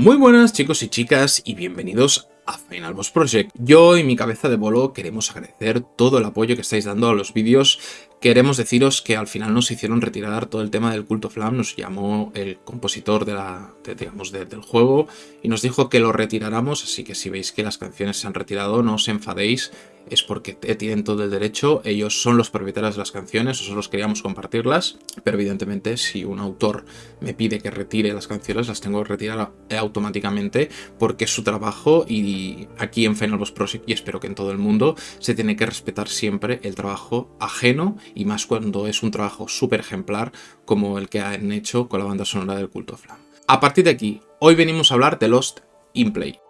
Muy buenas chicos y chicas y bienvenidos a Final Boss Project. Yo y mi cabeza de bolo queremos agradecer todo el apoyo que estáis dando a los vídeos. Queremos deciros que al final nos hicieron retirar todo el tema del culto flam, nos llamó el compositor de la, digamos, del juego y nos dijo que lo retiráramos, así que si veis que las canciones se han retirado no os enfadéis, es porque tienen todo el derecho, ellos son los propietarios de las canciones, nosotros queríamos compartirlas, pero evidentemente si un autor me pide que retire las canciones, las tengo que retirar automáticamente porque es su trabajo y aquí en Final Boss Project, y espero que en todo el mundo, se tiene que respetar siempre el trabajo ajeno y más cuando es un trabajo súper ejemplar como el que han hecho con la banda sonora del Culto Flam. A partir de aquí, hoy venimos a hablar de Lost in Play.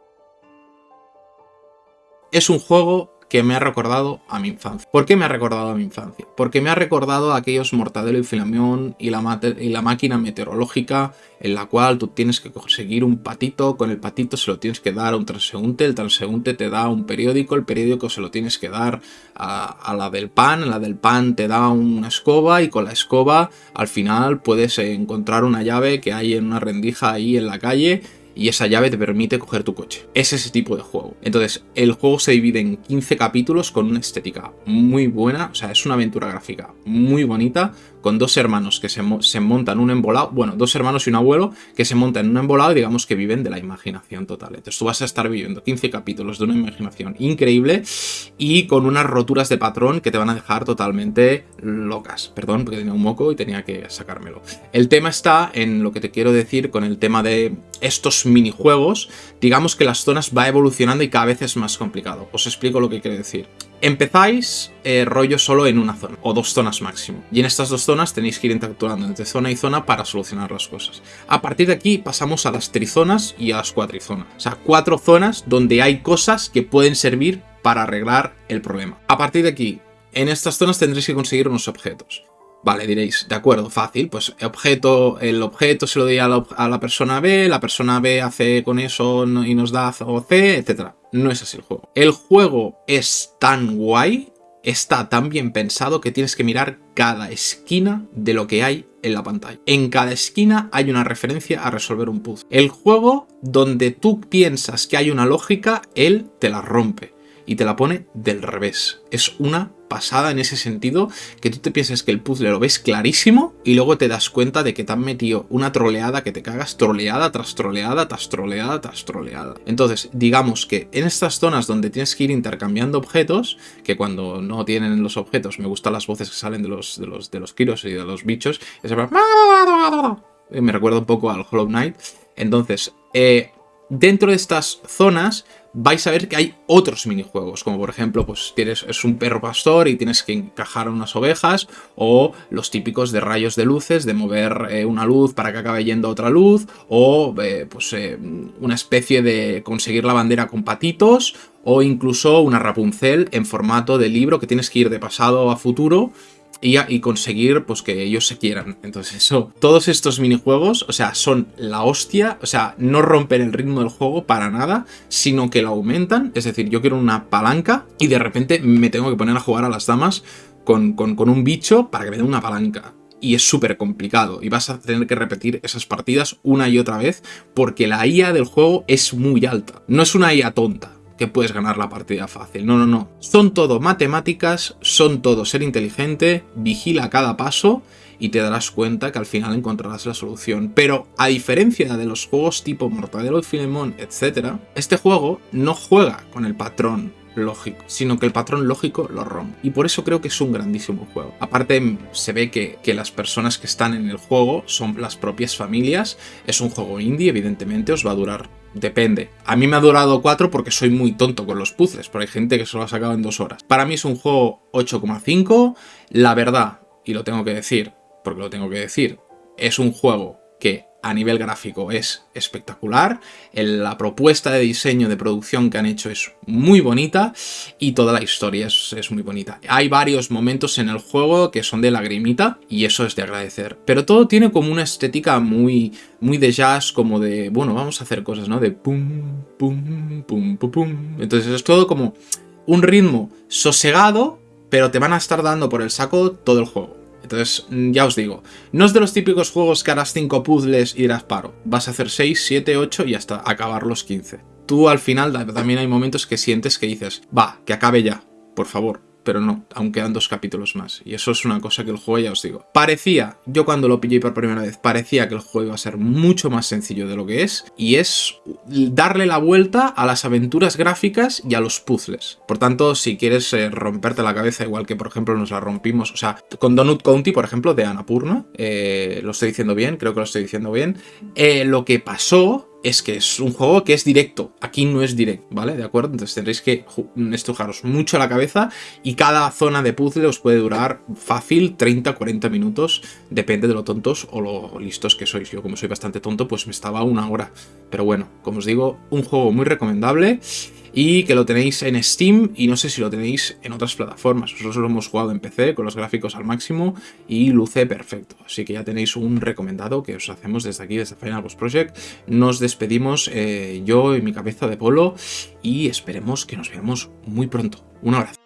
Es un juego que me ha recordado a mi infancia. ¿Por qué me ha recordado a mi infancia? Porque me ha recordado a aquellos Mortadelo y Filamión y la, máquina meteorológica en la cual tú tienes que conseguir un patito, con el patito se lo tienes que dar a un transeúnte, el transeúnte te da un periódico, el periódico se lo tienes que dar a la del pan, la del pan te da una escoba y con la escoba al final puedes encontrar una llave que hay en una rendija ahí en la calle y esa llave te permite coger tu coche. Es ese tipo de juego. Entonces, el juego se divide en 15 capítulos con una estética muy buena, o sea, es una aventura gráfica muy bonita, con dos hermanos que se, se, montan un embolado, bueno, dos hermanos y un abuelo que se montan en un embolado y digamos que viven de la imaginación total. Entonces tú vas a estar viviendo 15 capítulos de una imaginación increíble y con unas roturas de patrón que te van a dejar totalmente locas. Perdón, porque tenía un moco y tenía que sacármelo. El tema está en lo que te quiero decir con el tema de estos minijuegos. Digamos que las zonas va evolucionando y cada vez es más complicado. Os explico lo que quiero decir. Empezáis eh, rollo solo en una zona, o dos zonas máximo. Y en estas dos zonas tenéis que ir interactuando entre zona y zona para solucionar las cosas. A partir de aquí pasamos a las trizonas y a las cuatrizonas. O sea, cuatro zonas donde hay cosas que pueden servir para arreglar el problema. A partir de aquí, en estas zonas tendréis que conseguir unos objetos. Vale, diréis, de acuerdo, fácil, pues objeto, el objeto se lo doy a la, persona B, la persona B hace con eso y nos da o C, etc. No es así el juego. El juego es tan guay, está tan bien pensado que tienes que mirar cada esquina de lo que hay en la pantalla. En cada esquina hay una referencia a resolver un puzzle. El juego, donde tú piensas que hay una lógica, él te la rompe y te la pone del revés. Es una pasada en ese sentido, que tú te piensas que el puzzle lo ves clarísimo y luego te das cuenta de que te han metido una troleada que te cagas, troleada tras troleada, tras troleada, tras troleada. Entonces, digamos que en estas zonas donde tienes que ir intercambiando objetos, que cuando no tienen los objetos, me gustan las voces que salen de los, de los, de los kiros y de los bichos, me recuerda un poco al Hollow Knight. Entonces, eh, dentro de estas zonas vais a ver que hay otros minijuegos, como por ejemplo, pues tienes, es un perro pastor y tienes que encajar unas ovejas, o los típicos de rayos de luces, de mover eh, una luz para que acabe yendo otra luz, o eh, pues eh, una especie de conseguir la bandera con patitos, o incluso una Rapunzel en formato de libro que tienes que ir de pasado a futuro, y, conseguir pues que ellos se quieran. Entonces eso, todos estos minijuegos, o sea, son la hostia, o sea, no rompen el ritmo del juego para nada, sino que lo aumentan, es decir, yo quiero una palanca y de repente me tengo que poner a jugar a las damas con, con un bicho para que me dé una palanca y es súper complicado y vas a tener que repetir esas partidas una y otra vez porque la IA del juego es muy alta. No es una IA tonta, que puedes ganar la partida fácil. No, no, no. Son todo matemáticas, son todo ser inteligente, vigila cada paso y te darás cuenta que al final encontrarás la solución. Pero a diferencia de los juegos tipo Mortadelo y Filemón, etc., este juego no juega con el patrón lógico, sino que el patrón lógico lo rompe. Y por eso creo que es un grandísimo juego. Aparte, se ve que, que, las personas que están en el juego son las propias familias. Es un juego indie, evidentemente, os va a durar Depende. A mí me ha durado 4 porque soy muy tonto con los puzzles, pero hay gente que se lo ha sacado en 2 horas. Para mí es un juego 8,5. La verdad, y lo tengo que decir, porque lo tengo que decir, es un juego que a nivel gráfico es espectacular, la propuesta de diseño de producción que han hecho es muy bonita y toda la historia es, muy bonita. Hay varios momentos en el juego que son de lagrimita y eso es de agradecer, pero todo tiene como una estética muy, muy de jazz, como de, bueno, vamos a hacer cosas, ¿no? De pum, pum, pum, pum, pum. Entonces es todo como un ritmo sosegado, pero te van a estar dando por el saco todo el juego. Entonces, mm, ya os digo, no es de los típicos juegos que harás 5 puzzles y dirás paro. Vas a hacer 6, 7, 8 y hasta acabar los 15. Tú al final también hay momentos que sientes que dices, va, que acabe ya, por favor pero no, aún quedan dos capítulos más. Y eso es una cosa que el juego, ya os digo. Parecía, yo cuando lo pillé por primera vez, parecía que el juego iba a ser mucho más sencillo de lo que es, y es darle la vuelta a las aventuras gráficas y a los puzzles. Por tanto, si quieres eh, romperte la cabeza, igual que por ejemplo nos la rompimos, o sea, con Donut County, por ejemplo, de Annapurna, eh, lo estoy diciendo bien, creo que lo estoy diciendo bien, eh, lo que pasó es que es un juego que es directo. Aquí no es directo, ¿vale? ¿De acuerdo? Entonces tendréis que estrujaros mucho la cabeza y cada zona de puzzle os puede durar fácil 30-40 minutos, depende de lo tontos o lo listos que sois. Yo como soy bastante tonto, pues me estaba una hora. Pero bueno, como os digo, un juego muy recomendable y que lo tenéis en Steam y no sé si lo tenéis en otras plataformas. Nosotros lo hemos jugado en PC con los gráficos al máximo y luce perfecto. Así que ya tenéis un recomendado que os hacemos desde aquí, desde Final Boss Project. Nos despedimos eh, yo y mi cabeza de polo y esperemos que nos veamos muy pronto. Un abrazo.